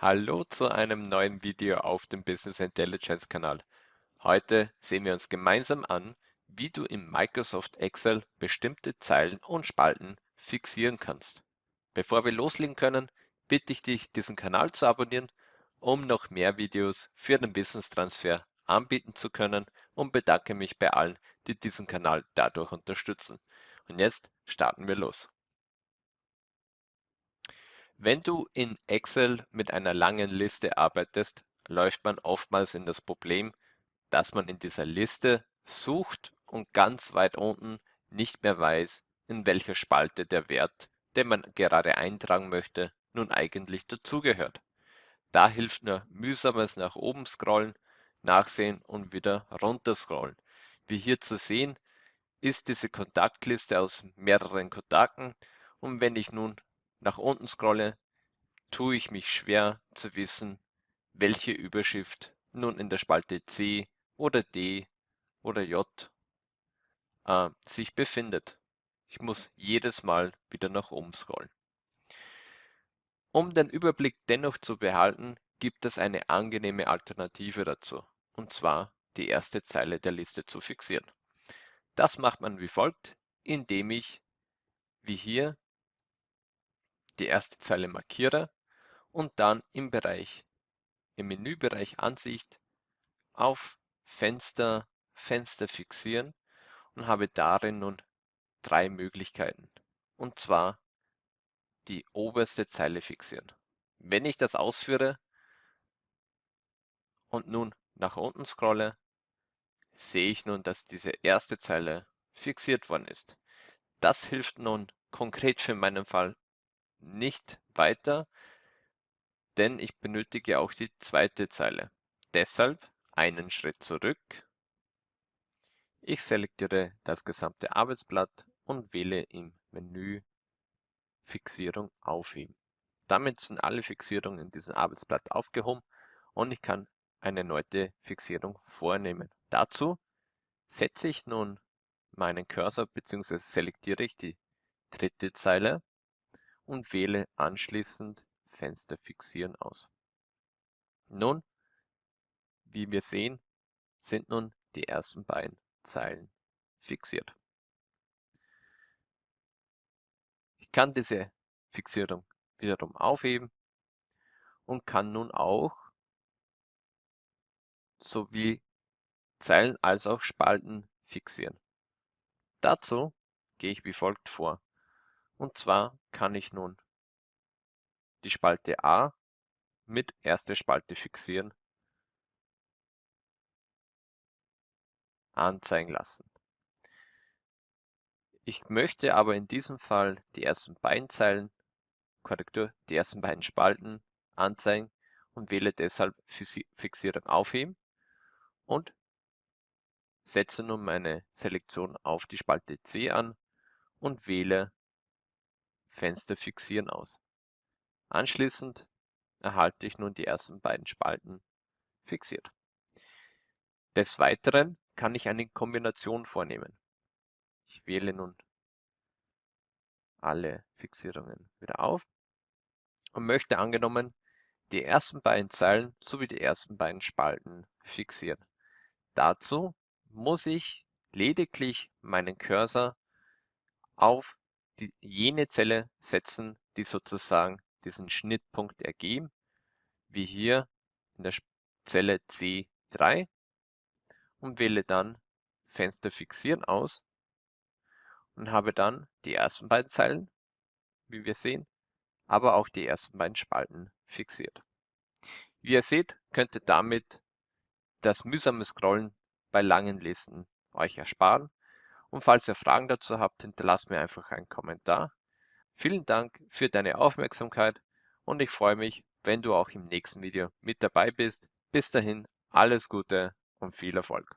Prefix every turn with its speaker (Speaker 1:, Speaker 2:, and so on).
Speaker 1: Hallo zu einem neuen Video auf dem Business Intelligence Kanal. Heute sehen wir uns gemeinsam an, wie du in Microsoft Excel bestimmte Zeilen und Spalten fixieren kannst. Bevor wir loslegen können, bitte ich dich, diesen Kanal zu abonnieren, um noch mehr Videos für den Business Transfer anbieten zu können und bedanke mich bei allen, die diesen Kanal dadurch unterstützen. Und jetzt starten wir los. Wenn du in Excel mit einer langen Liste arbeitest, läuft man oftmals in das Problem, dass man in dieser Liste sucht und ganz weit unten nicht mehr weiß, in welcher Spalte der Wert, den man gerade eintragen möchte, nun eigentlich dazugehört. Da hilft nur mühsames nach oben scrollen, nachsehen und wieder runter scrollen. Wie hier zu sehen, ist diese Kontaktliste aus mehreren Kontakten und wenn ich nun nach unten scrolle, tue ich mich schwer zu wissen, welche Überschrift nun in der Spalte C oder D oder J äh, sich befindet. Ich muss jedes Mal wieder nach oben scrollen. Um den Überblick dennoch zu behalten, gibt es eine angenehme Alternative dazu, und zwar die erste Zeile der Liste zu fixieren. Das macht man wie folgt, indem ich, wie hier, die erste Zeile markiere und dann im Bereich, im Menübereich Ansicht auf Fenster, Fenster fixieren und habe darin nun drei Möglichkeiten. Und zwar die oberste Zeile fixieren. Wenn ich das ausführe und nun nach unten scrolle, sehe ich nun, dass diese erste Zeile fixiert worden ist. Das hilft nun konkret für meinen Fall nicht weiter, denn ich benötige auch die zweite Zeile. Deshalb einen Schritt zurück. Ich selektiere das gesamte Arbeitsblatt und wähle im Menü Fixierung aufheben. Damit sind alle Fixierungen in diesem Arbeitsblatt aufgehoben und ich kann eine neue Fixierung vornehmen. Dazu setze ich nun meinen Cursor bzw. selektiere ich die dritte Zeile und wähle anschließend Fenster fixieren aus. Nun, wie wir sehen, sind nun die ersten beiden Zeilen fixiert. Ich kann diese Fixierung wiederum aufheben und kann nun auch sowie Zeilen als auch Spalten fixieren. Dazu gehe ich wie folgt vor. Und zwar kann ich nun die Spalte A mit erste Spalte fixieren anzeigen lassen. Ich möchte aber in diesem Fall die ersten beiden Zeilen, Korrektur, die ersten beiden Spalten anzeigen und wähle deshalb Fixierung aufheben und setze nun meine Selektion auf die Spalte C an und wähle Fenster fixieren aus. Anschließend erhalte ich nun die ersten beiden Spalten fixiert. Des Weiteren kann ich eine Kombination vornehmen. Ich wähle nun alle Fixierungen wieder auf und möchte angenommen die ersten beiden Zeilen sowie die ersten beiden Spalten fixieren. Dazu muss ich lediglich meinen Cursor auf die, jene Zelle setzen, die sozusagen diesen Schnittpunkt ergeben, wie hier in der Zelle C3 und wähle dann Fenster fixieren aus und habe dann die ersten beiden Zeilen, wie wir sehen, aber auch die ersten beiden Spalten fixiert. Wie ihr seht, könnt ihr damit das mühsame Scrollen bei langen Listen euch ersparen. Und falls ihr Fragen dazu habt, hinterlasst mir einfach einen Kommentar. Vielen Dank für deine Aufmerksamkeit und ich freue mich, wenn du auch im nächsten Video mit dabei bist. Bis dahin, alles Gute und viel Erfolg.